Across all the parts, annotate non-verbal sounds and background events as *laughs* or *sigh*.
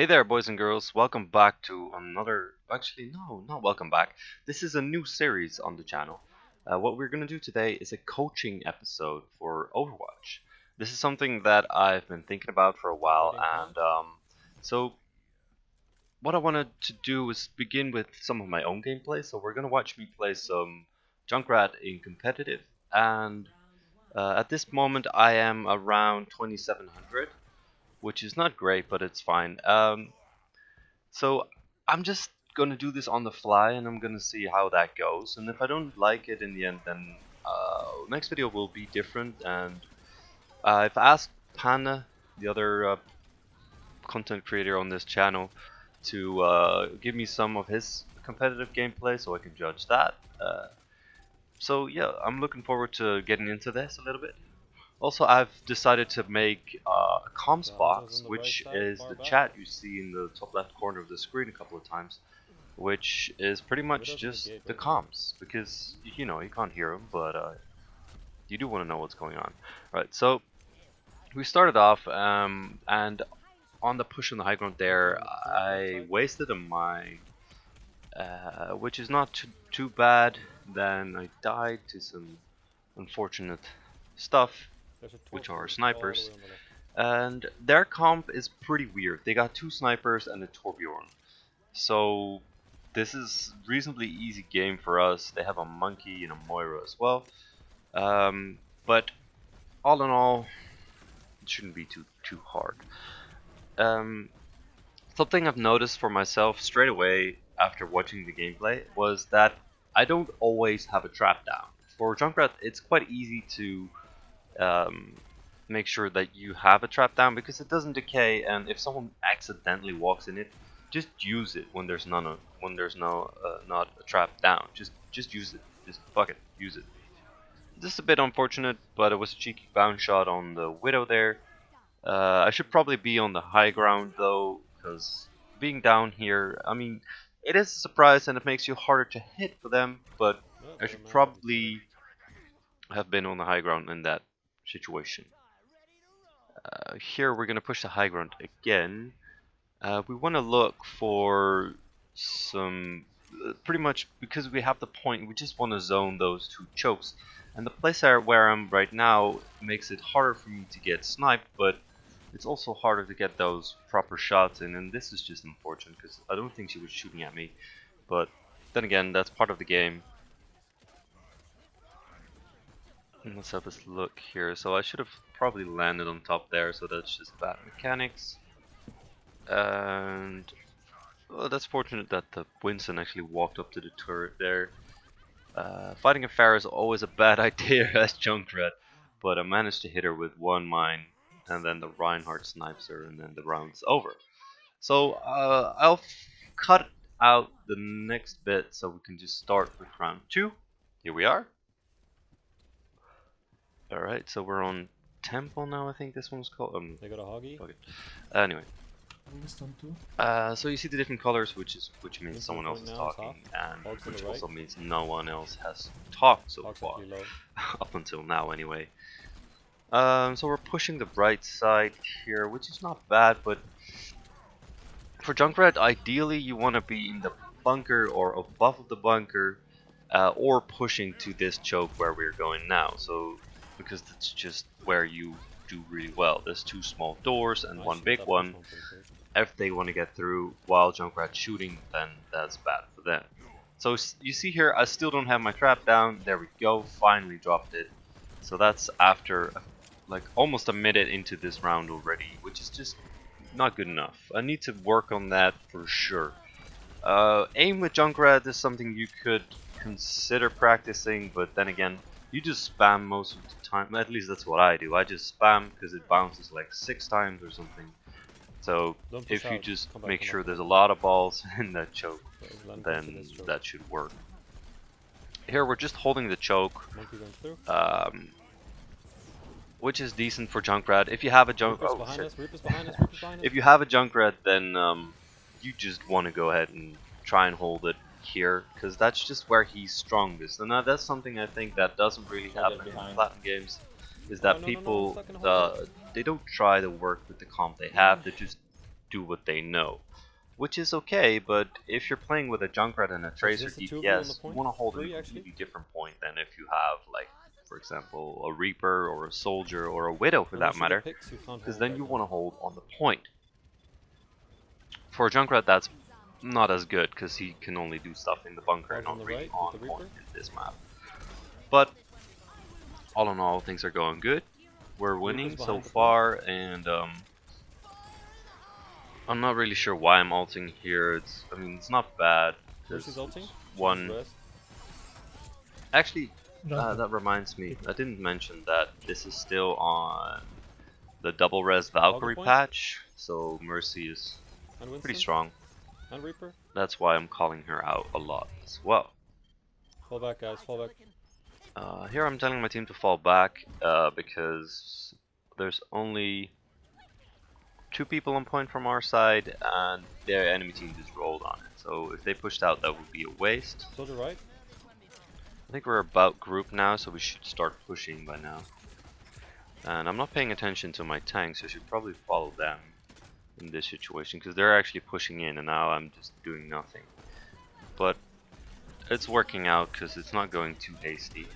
Hey there, boys and girls. Welcome back to another. Actually, no, not welcome back. This is a new series on the channel. Uh, what we're going to do today is a coaching episode for Overwatch. This is something that I've been thinking about for a while, and um, so what I wanted to do is begin with some of my own gameplay. So we're going to watch me play some Junkrat in competitive, and uh, at this moment I am around 2700 which is not great, but it's fine. Um, so I'm just gonna do this on the fly, and I'm gonna see how that goes. And if I don't like it in the end, then uh, next video will be different. And uh, I've asked Pana, the other uh, content creator on this channel, to uh, give me some of his competitive gameplay, so I can judge that. Uh, so yeah, I'm looking forward to getting into this a little bit. Also, I've decided to make uh, a comms box, which right is the back. chat you see in the top left corner of the screen a couple of times, which is pretty much just the comms, because, you know, you can't hear them, but uh, you do want to know what's going on. Right, so we started off, um, and on the push on the high ground there, I wasted a mine, uh, which is not too, too bad. Then I died to some unfortunate stuff which are snipers. And their comp is pretty weird. They got two snipers and a Torbjorn. So this is reasonably easy game for us. They have a monkey and a Moira as well. Um, but all in all, it shouldn't be too too hard. Um, something I've noticed for myself straight away after watching the gameplay was that I don't always have a trap down. For Junkrat, it's quite easy to um, make sure that you have a trap down because it doesn't decay and if someone accidentally walks in it just use it when there's none of, when there's no uh, not a trap down. Just just use it. Just fuck it. Use it. This is a bit unfortunate but it was a cheeky bounce shot on the widow there. Uh, I should probably be on the high ground though because being down here I mean it is a surprise and it makes you harder to hit for them but I should probably have been on the high ground in that situation. Uh, here we're going to push the high ground again. Uh, we want to look for some, uh, pretty much because we have the point, we just want to zone those two chokes. And the place where I'm right now makes it harder for me to get sniped, but it's also harder to get those proper shots in. And this is just unfortunate because I don't think she was shooting at me. But then again, that's part of the game. Let's have this look here. So I should have probably landed on top there, so that's just bad mechanics. And well, that's fortunate that the Winston actually walked up to the turret there. Uh, fighting a Pharah is always a bad *laughs* idea as Junkrat, but I managed to hit her with one mine, and then the Reinhardt snipes her, and then the round's over. So uh, I'll cut out the next bit so we can just start with round two. Here we are. Alright, so we're on Temple now, I think this one's called. Um, they got a hoggy? Okay. Anyway. Uh, so you see the different colors, which is which means someone else is talking, and which also right. means no one else has talked so far, *laughs* up until now anyway. Um, so we're pushing the right side here, which is not bad, but for Junkrat, ideally you want to be in the bunker or above the bunker, uh, or pushing to this choke where we're going now. So because that's just where you do really well. There's two small doors and one big one. If they want to get through while Junkrat's shooting, then that's bad for them. So you see here, I still don't have my trap down. There we go, finally dropped it. So that's after like almost a minute into this round already, which is just not good enough. I need to work on that for sure. Uh, aim with Junkrat is something you could consider practicing, but then again, you just spam most of the time. At least that's what I do. I just spam because it bounces like six times or something. So if you just make sure there's a lot of balls *laughs* in that choke, then that should work. Here we're just holding the choke, um, which is decent for Junkrat. If you have a Junkrat, oh, *laughs* if you have a Junkrat, then um, you just want to go ahead and try and hold it here because that's just where he's strongest. And that's something I think that doesn't really happen in Platinum games is that no, no, people no, uh, they don't try to work with the comp they have they just do what they know. Which is okay, but if you're playing with a Junkrat and a Tracer this the two of you on DPS, you want to hold Three, a completely different point than if you have, like, for example, a Reaper or a Soldier or a Widow for that matter, get picks, you can't because then you want to hold on the point. For a Junkrat, that's not as good because he can only do stuff in the bunker and on not the really right on point in this map. But all in all, things are going good. We're winning so far, and um, I'm not really sure why I'm alting here. It's, I mean, it's not bad. Where's There's his ulting? one. Actually, uh, that reminds me. I didn't mention that this is still on the double res Valkyrie patch, so Mercy is pretty strong. And Reaper? That's why I'm calling her out a lot as well. Fall back, guys. Fall back. Uh, here I'm telling my team to fall back uh, because there's only two people on point from our side and their enemy team just rolled on it. So if they pushed out, that would be a waste. Soldier right. I think we're about group now, so we should start pushing by now. And I'm not paying attention to my tanks, so I should probably follow them in this situation because they're actually pushing in, and now I'm just doing nothing. But it's working out because it's not going too hasty.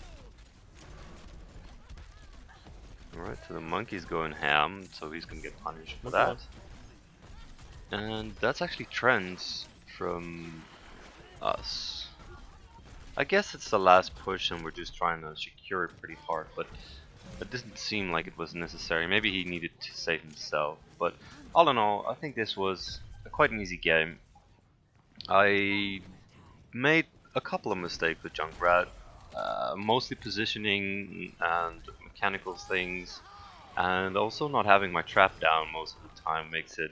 Alright, so the monkey's going ham, so he's gonna get punished for that. And that's actually trends from us. I guess it's the last push and we're just trying to secure it pretty hard, but it didn't seem like it was necessary. Maybe he needed to save himself, but all in all, I think this was quite an easy game. I made a couple of mistakes with Junkrat, uh, mostly positioning and mechanical things, and also not having my trap down most of the time makes it.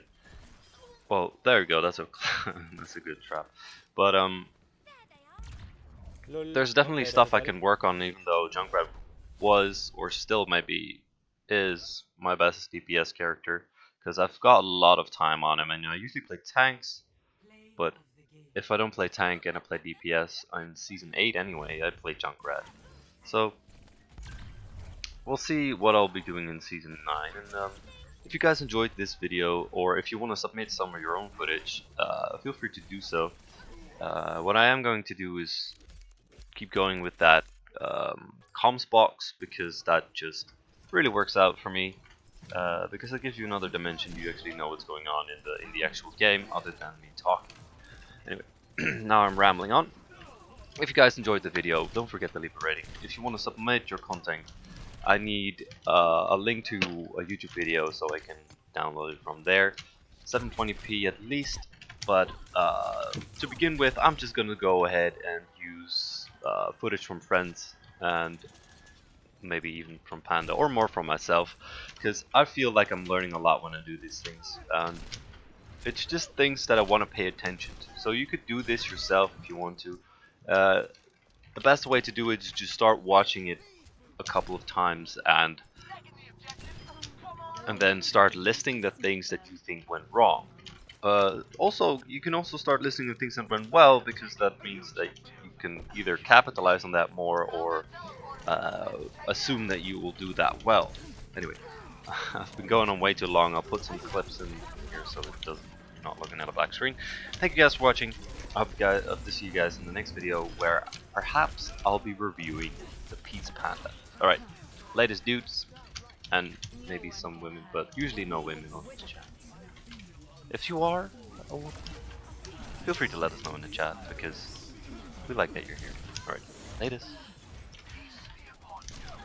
Well, there we go. That's a *laughs* that's a good trap, but um, there's definitely stuff I can work on, even though Junkrat was or still maybe is my best DPS character because I've got a lot of time on him, and I usually play tanks. But if I don't play tank and I play DPS on season eight anyway, I play Junkrat. So we'll see what I'll be doing in season nine. And um, if you guys enjoyed this video, or if you want to submit some of your own footage, uh, feel free to do so. Uh, what I am going to do is keep going with that um, comms box because that just really works out for me. Uh, because it gives you another dimension, you actually know what's going on in the in the actual game, other than me talking. Anyway, *clears throat* now I'm rambling on. If you guys enjoyed the video, don't forget to leave a rating. If you want to submit your content, I need uh, a link to a YouTube video so I can download it from there. 720p at least, but uh, to begin with, I'm just gonna go ahead and use uh, footage from friends and maybe even from Panda or more from myself because I feel like I'm learning a lot when I do these things and it's just things that I want to pay attention to. So you could do this yourself if you want to. Uh, the best way to do it is just start watching it a couple of times and and then start listing the things that you think went wrong. Uh, also, you can also start listing the things that went well because that means that you can either capitalize on that more or uh, assume that you will do that well. Anyway, *laughs* I've been going on way too long. I'll put some clips in here so it doesn't not looking at a black screen. Thank you guys for watching. I hope, guys, hope to see you guys in the next video where perhaps I'll be reviewing the Peace Panda. Alright, latest dudes and maybe some women, but usually no women on this chat. If you are, feel free to let us know in the chat because we like that you're here. Alright, latest.